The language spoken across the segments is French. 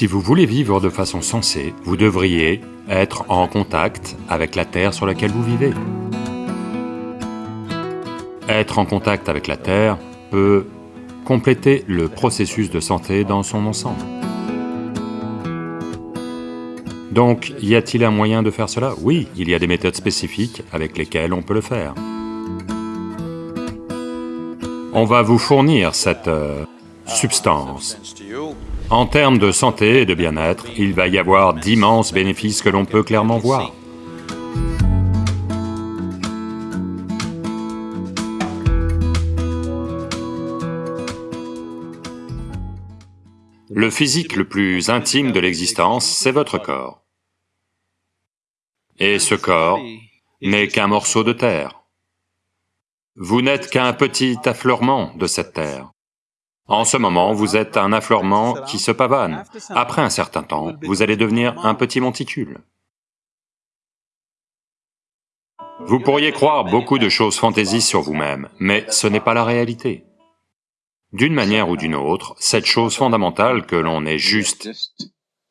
Si vous voulez vivre de façon sensée, vous devriez être en contact avec la Terre sur laquelle vous vivez. Être en contact avec la Terre peut compléter le processus de santé dans son ensemble. Donc, y a-t-il un moyen de faire cela? Oui, il y a des méthodes spécifiques avec lesquelles on peut le faire. On va vous fournir cette euh, substance. En termes de santé et de bien-être, il va y avoir d'immenses bénéfices que l'on peut clairement voir. Le physique le plus intime de l'existence, c'est votre corps. Et ce corps n'est qu'un morceau de terre. Vous n'êtes qu'un petit affleurement de cette terre. En ce moment, vous êtes un affleurement qui se pavane. Après un certain temps, vous allez devenir un petit monticule. Vous pourriez croire beaucoup de choses fantaisies sur vous-même, mais ce n'est pas la réalité. D'une manière ou d'une autre, cette chose fondamentale que l'on est juste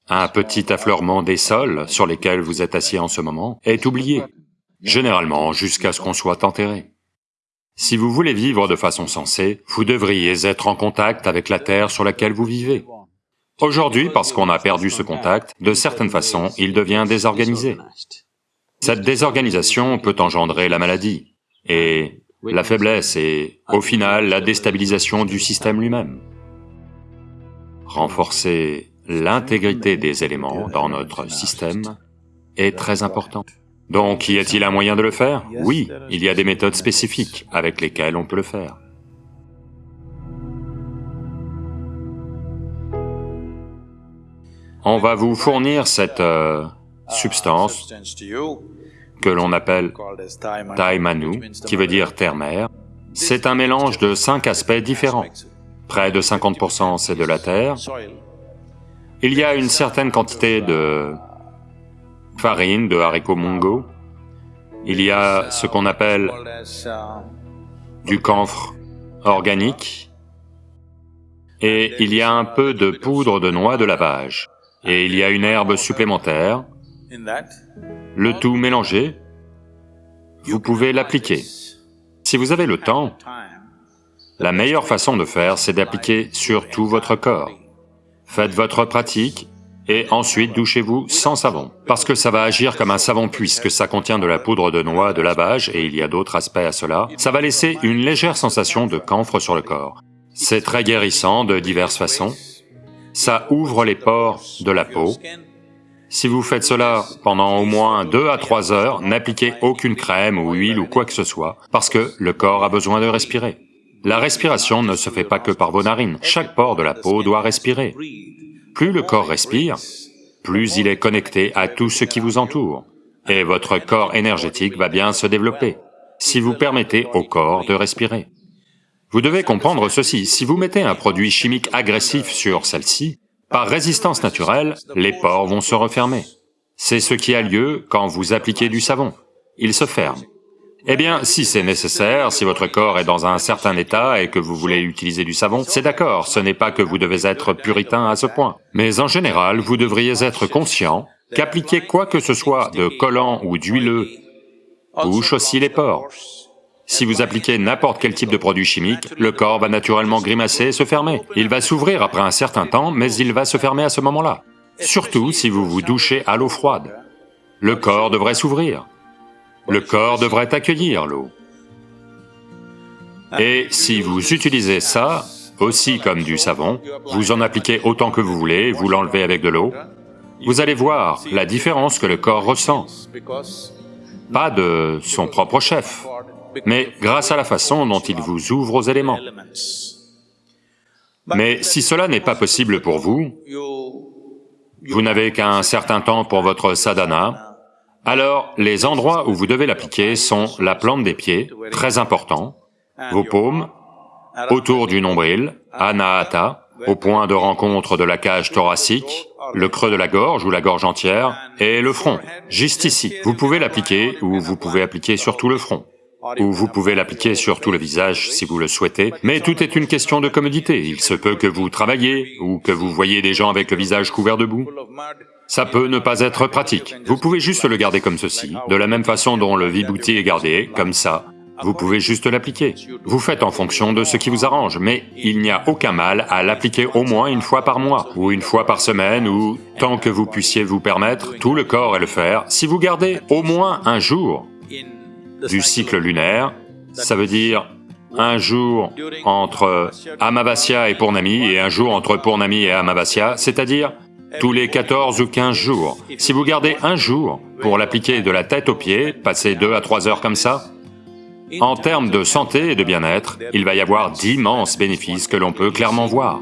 un petit affleurement des sols sur lesquels vous êtes assis en ce moment est oublié, généralement jusqu'à ce qu'on soit enterré. Si vous voulez vivre de façon sensée, vous devriez être en contact avec la terre sur laquelle vous vivez. Aujourd'hui, parce qu'on a perdu ce contact, de certaines façons, il devient désorganisé. Cette désorganisation peut engendrer la maladie, et la faiblesse et, au final, la déstabilisation du système lui-même. Renforcer l'intégrité des éléments dans notre système est très important. Donc, y a-t-il un moyen de le faire Oui, il y a des méthodes spécifiques avec lesquelles on peut le faire. On va vous fournir cette euh, substance que l'on appelle Taimanu, qui veut dire terre-mère. C'est un mélange de cinq aspects différents. Près de 50% c'est de la terre. Il y a une certaine quantité de farine, de haricots mongo. Il y a ce qu'on appelle du camphre organique. Et il y a un peu de poudre de noix de lavage. Et il y a une herbe supplémentaire le tout mélangé, vous pouvez l'appliquer. Si vous avez le temps, la meilleure façon de faire, c'est d'appliquer sur tout votre corps. Faites votre pratique et ensuite douchez-vous sans savon, parce que ça va agir comme un savon puisque ça contient de la poudre de noix de lavage et il y a d'autres aspects à cela. Ça va laisser une légère sensation de camphre sur le corps. C'est très guérissant de diverses façons. Ça ouvre les pores de la peau, si vous faites cela pendant au moins deux à trois heures, n'appliquez aucune crème ou huile ou quoi que ce soit, parce que le corps a besoin de respirer. La respiration ne se fait pas que par vos narines, chaque pore de la peau doit respirer. Plus le corps respire, plus il est connecté à tout ce qui vous entoure, et votre corps énergétique va bien se développer, si vous permettez au corps de respirer. Vous devez comprendre ceci, si vous mettez un produit chimique agressif sur celle-ci, par résistance naturelle, les pores vont se refermer. C'est ce qui a lieu quand vous appliquez du savon. Il se ferme. Eh bien, si c'est nécessaire, si votre corps est dans un certain état et que vous voulez utiliser du savon, c'est d'accord, ce n'est pas que vous devez être puritain à ce point. Mais en général, vous devriez être conscient qu'appliquer quoi que ce soit de collant ou d'huileux bouche aussi les pores. Si vous appliquez n'importe quel type de produit chimique, le corps va naturellement grimacer et se fermer. Il va s'ouvrir après un certain temps, mais il va se fermer à ce moment-là. Surtout si vous vous douchez à l'eau froide. Le corps devrait s'ouvrir. Le corps devrait accueillir l'eau. Et si vous utilisez ça, aussi comme du savon, vous en appliquez autant que vous voulez, vous l'enlevez avec de l'eau, vous allez voir la différence que le corps ressent. Pas de son propre chef, mais grâce à la façon dont il vous ouvre aux éléments. Mais si cela n'est pas possible pour vous, vous n'avez qu'un certain temps pour votre sadhana, alors les endroits où vous devez l'appliquer sont la plante des pieds, très important, vos paumes, autour du nombril, anahata, au point de rencontre de la cage thoracique, le creux de la gorge ou la gorge entière, et le front, juste ici. Vous pouvez l'appliquer ou vous pouvez appliquer sur tout le front. ou vous pouvez l'appliquer sur tout le visage si vous le souhaitez, mais tout est une question de commodité. Il se peut que vous travaillez ou que vous voyez des gens avec le visage couvert de boue. Ça peut ne pas être pratique. Vous pouvez juste le garder comme ceci, de la même façon dont le vibhuti est gardé, comme ça. Vous pouvez juste l'appliquer. Vous faites en fonction de ce qui vous arrange, mais il n'y a aucun mal à l'appliquer au moins une fois par mois, ou une fois par semaine, ou tant que vous puissiez vous permettre, tout le corps et le faire. Si vous gardez au moins un jour du cycle lunaire, ça veut dire un jour entre Amavasya et Purnami et un jour entre Purnami et Amavasya, c'est-à-dire tous les 14 ou 15 jours. Si vous gardez un jour pour l'appliquer de la tête aux pieds, passer deux à trois heures comme ça, en termes de santé et de bien-être, il va y avoir d'immenses bénéfices que l'on peut clairement voir.